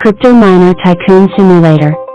Crypto Miner Tycoon Simulator.